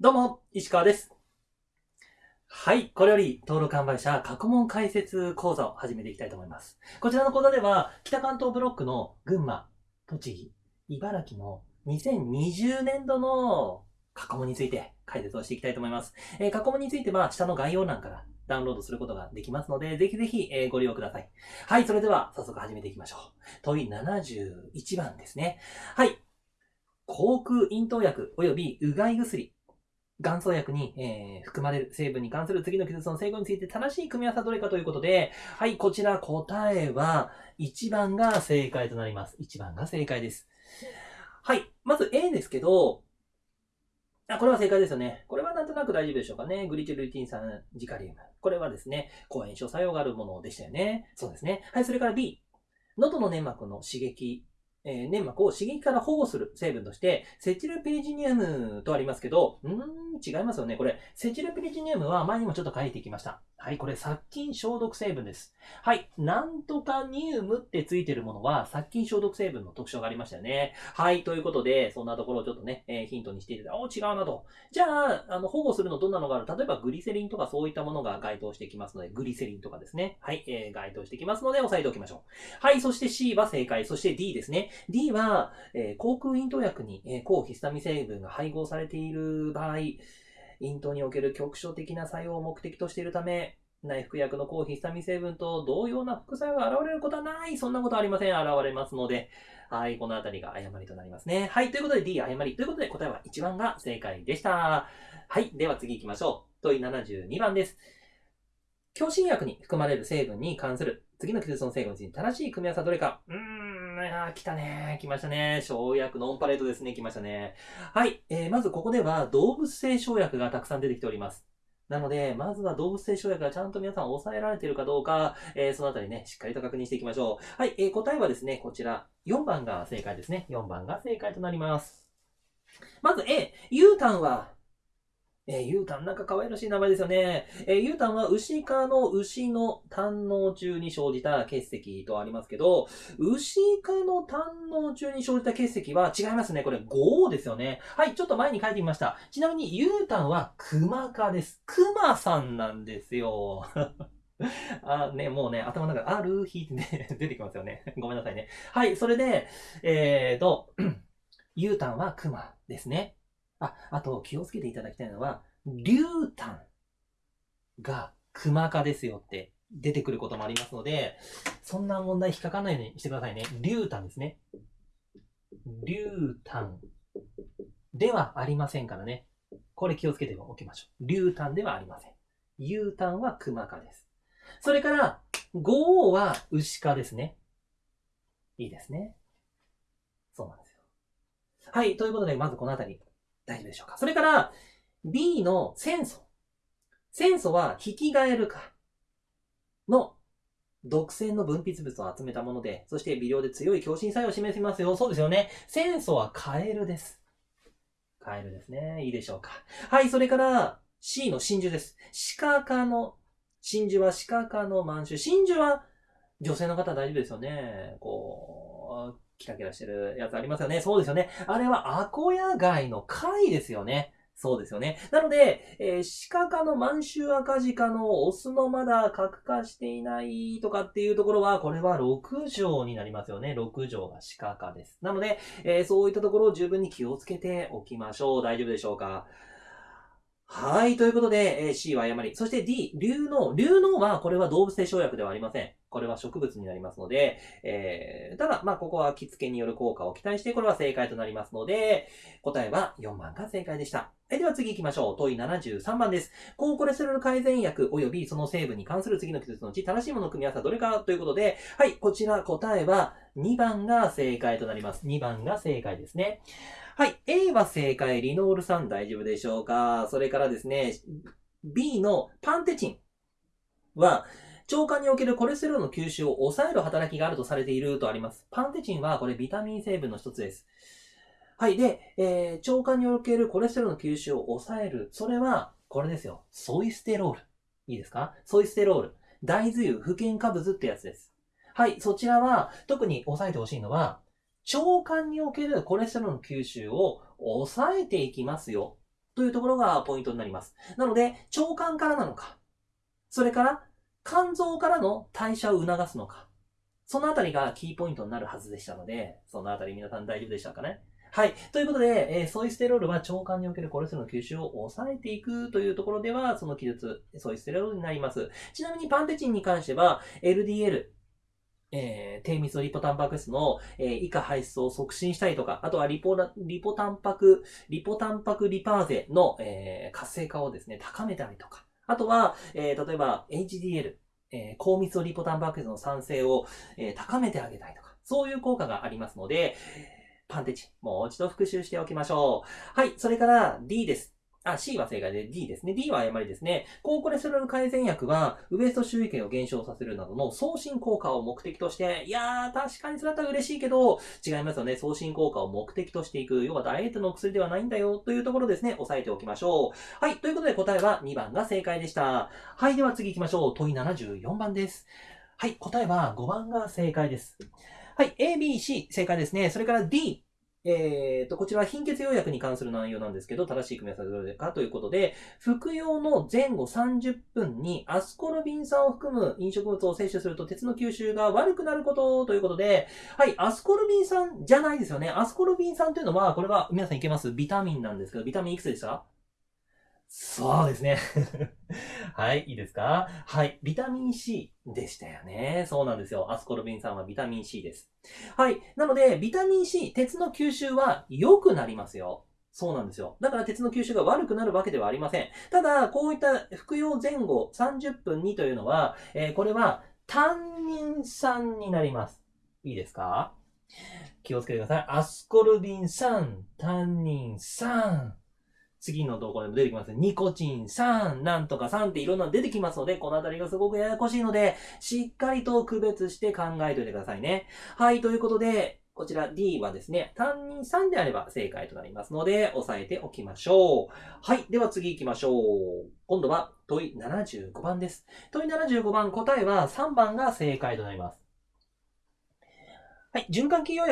どうも、石川です。はい、これより登録販売者過去問解説講座を始めていきたいと思います。こちらの講座では、北関東ブロックの群馬、栃木、茨城の2020年度の過去問について解説をしていきたいと思います。えー過去問については、下の概要欄からダウンロードすることができますので、ぜひぜひ、えご利用ください。はい、それでは早速始めていきましょう。問い71番ですね。はい。口腔咽頭薬及びうがい薬元素薬に、えー含まれる成分に関する次の記述の成分について正しい組み合わせはどれかということで、はい、こちら答えは1番が正解となります。1番が正解です。はい、まず A ですけど、あ、これは正解ですよね。これはなんとなく大丈夫でしょうかね。グリチルリティン酸ジカリウム。これはですね、抗炎症作用があるものでしたよね。そうですね。はい、それから B。喉の粘膜の刺激えー粘膜を刺激から保護する成分として、セチルピリジニウムとありますけど、うーん、違いますよね。これ、セチルピリジニウムは前にもちょっと書いてきました。はい、これ殺菌消毒成分です。はい、なんとかニウムってついてるものは殺菌消毒成分の特徴がありましたよね。はい、ということで、そんなところをちょっとね、えーヒントにしていただいて、お違うなと。じゃあ、あの、保護するのどんなのがある？例えばグリセリンとかそういったものが該当してきますので、グリセリンとかですね。はい、えー該当してきますので、押さえておきましょう。はい、そして C は正解。そして D ですね。D は、えー口腔咽頭薬に、えー抗ヒスタミン成分が配合されている場合、咽頭における局所的な作用を目的としているため、内服薬の抗ヒスタミン成分と同様な副作用が現れることはない。そんなことありません。現れますので、はい、このあたりが誤りとなりますね。はい、ということで D 誤り。ということで答えは1番が正解でした。はい、では次行きましょう。問い72番です。強心薬に含まれる成分に関する次の記述の成分について正しい組み合わせはどれかうーん、あ来たね。来ましたね。生薬のオンパレードですね。来ましたね。はい。えーまずここでは動物性生薬がたくさん出てきております。なので、まずは動物性生薬がちゃんと皆さん抑えられているかどうか、えーそのあたりね、しっかりと確認していきましょう。はい。えー答えはですね、こちら、4番が正解ですね。4番が正解となります。まず A、ユーンは、えー、ユータン、なんか可愛らしい名前ですよね。えー、ユータンは牛科の牛の胆嚢中に生じた結石とありますけど、牛科の胆嚢中に生じた結石は違いますね。これ5ですよね。はい、ちょっと前に書いてみました。ちなみにユータンは熊科です。熊さんなんですよ。あ、ね、もうね、頭の中ある日ってね、出てきますよね。ごめんなさいね。はい、それで、えーと、ユータンは熊ですね。あ、あと気をつけていただきたいのは、竜炭が熊科ですよって出てくることもありますので、そんな問題引っかかんないようにしてくださいね。竜炭ですね。竜炭ではありませんからね。これ気をつけておきましょう。竜炭ではありません。竜炭は熊科です。それから、五王は牛科ですね。いいですね。そうなんですよ。はい。ということで、まずこのあたり、大丈夫でしょうか？それから、B の戦素。戦素は、引き返るかの毒性の分泌物を集めたもので、そして微量で強い強心作用を示しますよ。そうですよね。戦素はカエルです。カエルですね。いいでしょうか。はい。それから、C の真珠です。鹿科の、真珠は鹿科の満州。真珠は、女性の方大丈夫ですよね。こう、キラキラしてるやつありますよね。そうですよね。あれはアコヤ貝の貝ですよね。そうですよね。なので、えー、鹿科の満州赤鹿のオスのまだ核化していないとかっていうところは、これは6条になりますよね。6条が鹿科です。なので、えーそういったところを十分に気をつけておきましょう。大丈夫でしょうか？はい。ということで、えー C は誤り。そして D、流脳。流脳は、これは動物性生薬ではありません。これは植物になりますので、えーただ、まあ、ここは着付けによる効果を期待して、これは正解となりますので、答えは4番が正解でした。はいでは次行きましょう。問い73番です。高コレステロール改善薬及びその成分に関する次の記述のうち正しいものの組み合わせはどれかということで、はい、こちら答えは2番が正解となります。2番が正解ですね。はい、A は正解、リノール酸大丈夫でしょうか？それからですね、B のパンテチンは、腸管におけるコレステロールの吸収を抑える働きがあるとされているとあります。パンテチンはこれビタミン成分の一つです。はい。で、えー腸管におけるコレステロールの吸収を抑える。それは、これですよ。ソイステロール。いいですか？ソイステロール。大豆油、不健化物ってやつです。はい。そちらは、特に押さえてほしいのは、腸管におけるコレステロールの吸収を抑えていきますよ。というところがポイントになります。なので、腸管からなのか、それから肝臓からの代謝を促すのか、そのあたりがキーポイントになるはずでしたので、そのあたり皆さん大丈夫でしたかね？はい。ということで、えーソイステロールは腸管におけるコレステロールの吸収を抑えていくというところでは、その記述、ソイステロールになります。ちなみにパンテチンに関しては、LDL、えー低密度リポタンパク質の、えー以下排出を促進したりとか、あとはリポリポタンパク、リポタンパクリパーゼの、えー活性化をですね、高めたりとか、あとは、えー例えば HDL、えー高密度リポタンパク質の酸性を、えー高めてあげたいとか、そういう効果がありますので、パンテチ、もう一度復習しておきましょう。はい、それから D です。あ、C は正解で D ですね。D は誤りですね。高コレステロール改善薬は、ウエスト周囲圏を減少させるなどの送信効果を目的として、いやー、確かにそれだったら嬉しいけど、違いますよね。送信効果を目的としていく。要はダイエットの薬ではないんだよ、というところですね。押さえておきましょう。はい、ということで答えは2番が正解でした。はい、では次行きましょう。問い74番です。はい、答えは5番が正解です。はい、A、B、C、正解ですね。それから D、えーと、こちらは貧血用薬に関する内容なんですけど、正しい組み合わせはどれかということで、服用の前後30分にアスコルビン酸を含む飲食物を摂取すると鉄の吸収が悪くなることということで、はい、アスコルビン酸じゃないですよね。アスコルビン酸というのは、これは皆さんいけます？ビタミンなんですけど、ビタミンいくつでした？そうですね。はい、いいですか？はい、ビタミン C でしたよね。そうなんですよ。アスコルビン酸はビタミン C です。はい。なので、ビタミン C、鉄の吸収は良くなりますよ。そうなんですよ。だから鉄の吸収が悪くなるわけではありません。ただ、こういった服用前後30分にというのは、えーこれは単人酸になります。いいですか？気をつけてください。アスコルビン酸、単人酸。次の動画でも出てきます。ニコチン酸、なんとか酸っていろんなの出てきますので、このあたりがすごくややこしいので、しっかりと区別して考えておいてくださいね。はい、ということで、こちら D はですね、単人3であれば正解となりますので、押さえておきましょう。はい、では次行きましょう。今度は問い75番です。問い75番、答えは3番が正解となります。はい、循環器用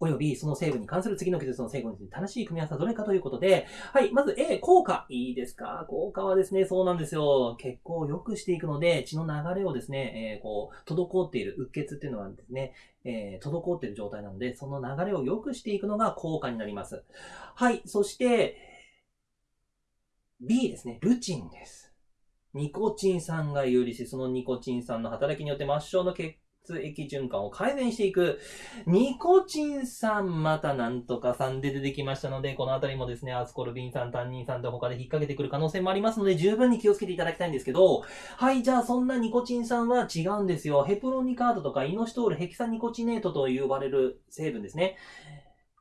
薬及びその成分に関する次の記述の成分について正しい組み合わせはどれかということで、はい、まず A、効果。いいですか？効果はですね、そうなんですよ。血行を良くしていくので、血の流れをですね、えーこう、滞っている、うっ血っていうのはですね、えー滞っている状態なので、その流れを良くしていくのが効果になります。はい、そして、B ですね、ルチンです。ニコチン酸が有利し、そのニコチン酸の働きによって末梢の血液循環を改善していく。ニコチン酸、またなんとかさんで出てきましたので、このあたりもですね、アスコルビン酸、タンニン酸で他で引っ掛けてくる可能性もありますので、十分に気をつけていただきたいんですけど、はい、じゃあそんなニコチン酸は違うんですよ。ヘプロニカードとかイノシトール、ヘキサニコチネートと呼ばれる成分ですね。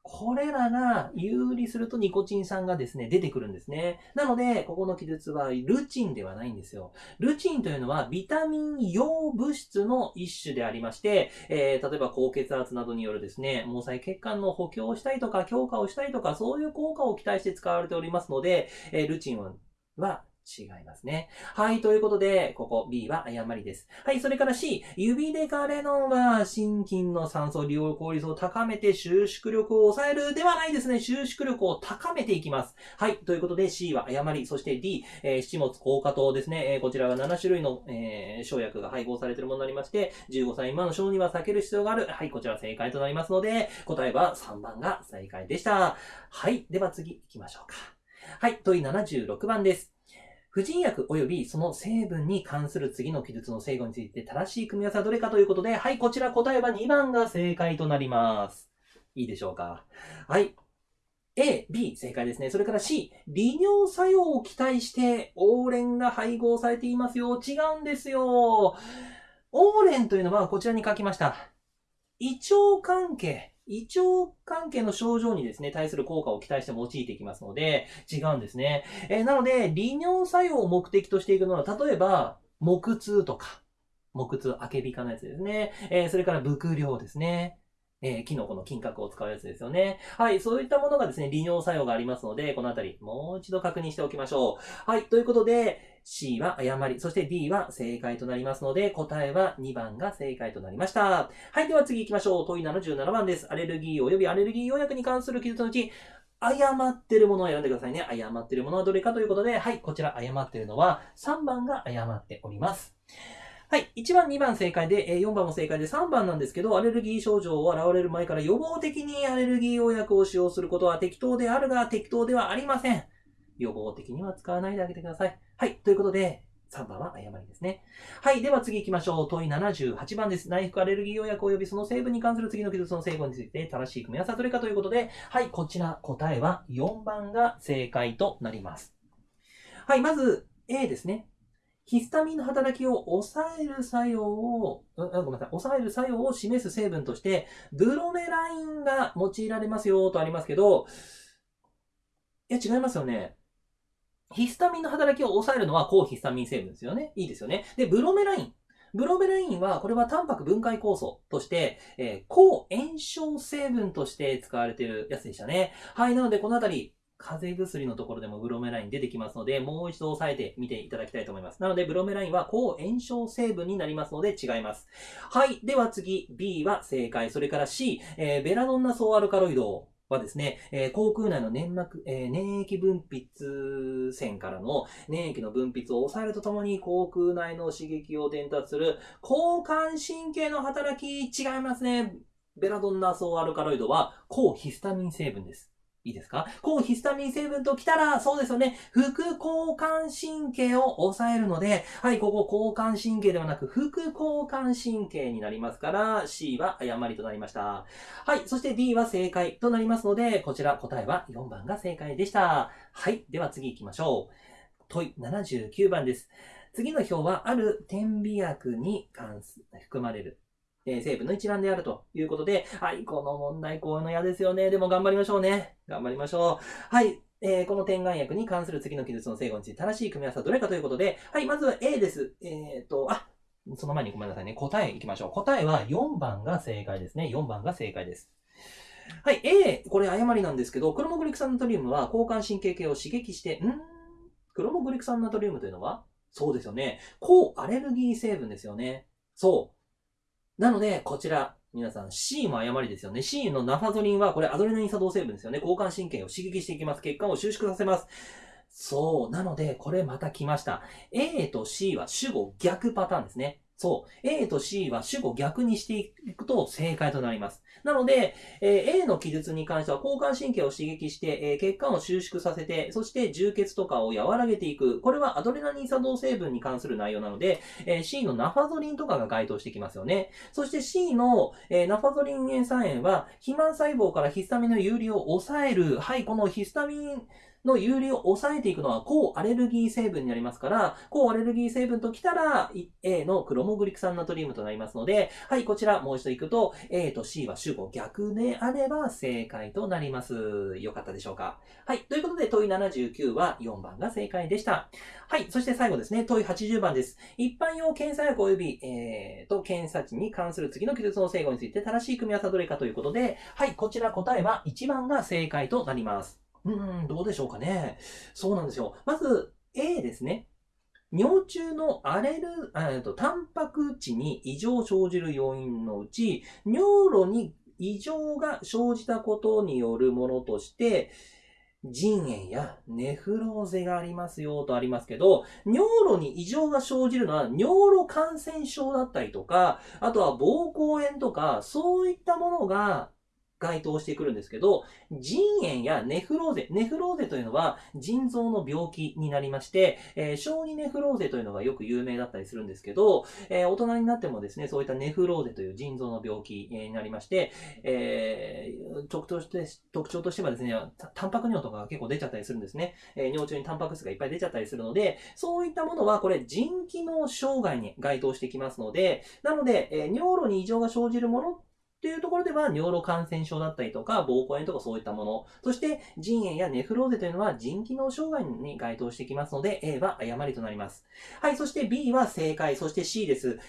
これらが有利するとニコチン酸がですね、出てくるんですね。なので、ここの記述はルチンではないんですよ。ルチンというのはビタミン陽物質の一種でありまして、えー例えば高血圧などによるですね、毛細血管の補強をしたりとか、強化をしたりとか、そういう効果を期待して使われておりますので、えールチンは違いますね。はい、ということで、ここ B は誤りです。はい、それから C、指デカレノンは心筋の酸素利用効率を高めて収縮力を抑えるではないですね。収縮力を高めていきます。はい、ということで C は誤り。そして D、えー七物硬化糖ですね。えーこちらは7種類の、えー生薬が配合されているものになりまして、15歳未満の小には避ける必要がある。はい、こちら正解となりますので、答えは3番が正解でした。はい、では次行きましょうか。はい、問い76番です。婦人薬及びその成分に関する次の記述の制御について正しい組み合わせはどれかということで、はい、こちら答えは2番が正解となります。いいでしょうか？はい。A、B、正解ですね。それから C、利尿作用を期待して、オーレンが配合されていますよ。違うんですよ。オーレンというのはこちらに書きました。胃腸関係、胃腸関係の症状にですね、対する効果を期待して用いていきますので、違うんですね。えーなので、利尿作用を目的としていくのは、例えば、木痛とか、木痛、あけびかのやつですね。えーそれから、伏量ですね。えー、キノコの金閣を使うやつですよね。はい、そういったものがですね、利尿作用がありますので、このあたり、もう一度確認しておきましょう。はい、ということで、C は誤り、そして D は正解となりますので、答えは2番が正解となりました。はい、では次行きましょう。問い77番です。アレルギー及びアレルギー予約に関する記述のうち、誤ってるものを選んでくださいね。誤ってるものはどれかということで、はい、こちら誤ってるのは3番が誤っております。はい。1番、2番正解で、4番も正解で3番なんですけど、アレルギー症状を現れる前から予防的にアレルギー予約を使用することは適当であるが適当ではありません。予防的には使わないであげてください。はい。ということで、3番は誤りですね。はい。では次行きましょう。問い78番です。内服アレルギー予約及びその成分に関する次の記述の成分について正しい組み合わせはどれかということで、はい。こちら答えは4番が正解となります。はい。まず A ですね。ヒスタミンの働きを抑える作用を、うん、ごめんなさい、抑える作用を示す成分として、ブロメラインが用いられますよとありますけど、いや、違いますよね。ヒスタミンの働きを抑えるのは抗ヒスタミン成分ですよね。いいですよね。で、ブロメライン。ブロメラインは、これはタンパク分解酵素として、えー、抗炎症成分として使われているやつでしたね。はい、なのでこのあたり、風邪薬のところでもブロメライン出てきますので、もう一度押さえてみていただきたいと思います。なので、ブロメラインは抗炎症成分になりますので違います。はい。では次、B は正解。それから C、えー、ベラドンナ総アルカロイドはですね、えー、口腔内の粘膜、えー、粘液分泌線からの粘液の分泌を抑えるとともに口腔内の刺激を伝達する交感神経の働き違いますね。ベラドンナ総アルカロイドは抗ヒスタミン成分です。いいですか？抗ヒスタミン成分ときたら、そうですよね。副交感神経を抑えるので、はい、ここ交感神経ではなく、副交感神経になりますから、C は誤りとなりました。はい、そして D は正解となりますので、こちら答えは4番が正解でした。はい、では次行きましょう。問い79番です。次の表は、ある点鼻薬に関す、含まれるえ成分の一覧であるということで、はい、この問題こういうの嫌ですよね。でも頑張りましょうね。頑張りましょう。はい、えー、この点眼薬に関する次の記述の成分について正しい組み合わせはどれかということで、はい、まずは A です。えっ、ー、と、あ、その前にごめんなさいね。答えいきましょう。答えは4番が正解ですね。4番が正解です。はい、A、これ誤りなんですけど、クロモグリク酸ナトリウムは交感神経系を刺激して、んクロモグリク酸ナトリウムというのは？そうですよね。抗アレルギー成分ですよね。そう。なので、こちら、皆さん C も誤りですよね。C のナファゾリンは、これアドレナリン作動成分ですよね。交感神経を刺激していきます。血管を収縮させます。そう。なので、これまた来ました。A と C は主語逆パターンですね。そう。A と C は主語逆にしていくと正解となります。なので、え、A の記述に関しては交感神経を刺激して、え、血管を収縮させて、そして充血とかを和らげていく。これはアドレナリン作動成分に関する内容なので、え、C のナファゾリンとかが該当してきますよね。そして C の、えナファゾリン塩酸塩は、肥満細胞からヒスタミンの有利を抑える。はい、このヒスタミン、の有利を抑えていくのは抗アレルギー成分になりますから、抗アレルギー成分ときたら A のクロモグリク酸ナトリウムとなりますので、はい、こちらもう一度行くと A と C は主語逆であれば正解となります。よかったでしょうか？はい、ということで問い79は4番が正解でした。はい、そして最後ですね、問い80番です。一般用検査薬及び、えー、と検査値に関する次の記述の整合について正しい組み合わせはどれかということで、はい、こちら答えは1番が正解となります。うん、どうでしょうかね。そうなんですよ。まず、A ですね。尿中のアレル、えっと、タンパク質に異常を生じる要因のうち、尿路に異常が生じたことによるものとして、腎炎やネフローゼがありますよとありますけど、尿路に異常が生じるのは尿路感染症だったりとか、あとは膀胱炎とか、そういったものが該当してくるんですけど、腎炎やネフローゼ、ネフローゼというのは腎臓の病気になりまして、えー、小児ネフローゼというのがよく有名だったりするんですけど、えー、大人になってもですね、そういったネフローゼという腎臓の病気になりまして、えー、特徴として、特徴としてはですね、タンパク尿とかが結構出ちゃったりするんですね。え、尿中にタンパク質がいっぱい出ちゃったりするので、そういったものはこれ腎機能障害に該当してきますので、なので、え、尿路に異常が生じるものっていうところでは、尿路感染症だったりとか、膀胱炎とかそういったもの。そして、腎炎やネフローゼというのは腎機能障害に該当してきますので、A は誤りとなります。はい、そして B は正解、そして C です。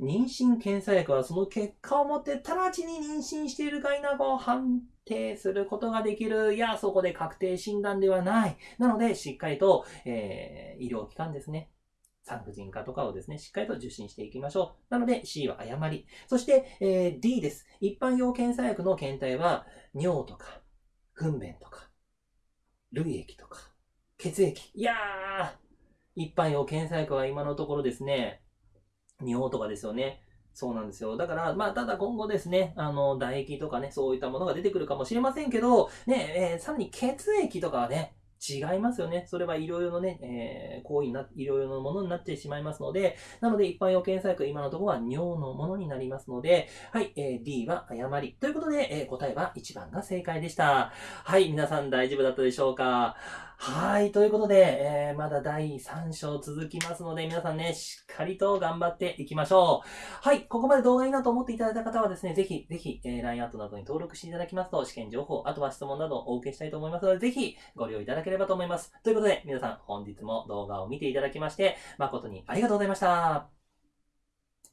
妊娠検査薬はその結果をもって直ちに妊娠しているか否かを判定することができる。いや、そこで確定診断ではない。なので、しっかりと、えー、医療機関ですね。産婦人科とかをですね、しっかりと受診していきましょう。なので C は誤り。そして、えー、D です。一般用検査薬の検体は尿とか、糞便とか、類液とか、血液。いやー、一般用検査薬は今のところですね、尿とかですよね。そうなんですよ。だから、まあ、ただ今後ですね、あの、唾液とかね、そういったものが出てくるかもしれませんけど、ね、えー、さらに血液とかはね、違いますよね。それは医療用のね、えー、行為な、医療用のものになってしまいますので、なので一般用検査薬、今のところは尿のものになりますので、はい、えー、D は誤り。ということで、えー、答えは1番が正解でした。はい、皆さん大丈夫だったでしょうか？はい。ということで、えー、まだ第3章続きますので、皆さんね、しっかりと頑張っていきましょう。はい。ここまで動画いいなと思っていただいた方はですね、ぜひ、ぜひ、えー、LINE アットなどに登録していただきますと、試験情報、あとは質問などをお受けしたいと思いますので、ぜひご利用いただけければと思います。ということで、皆さん本日も動画を見ていただきまして、誠にありがとうございました。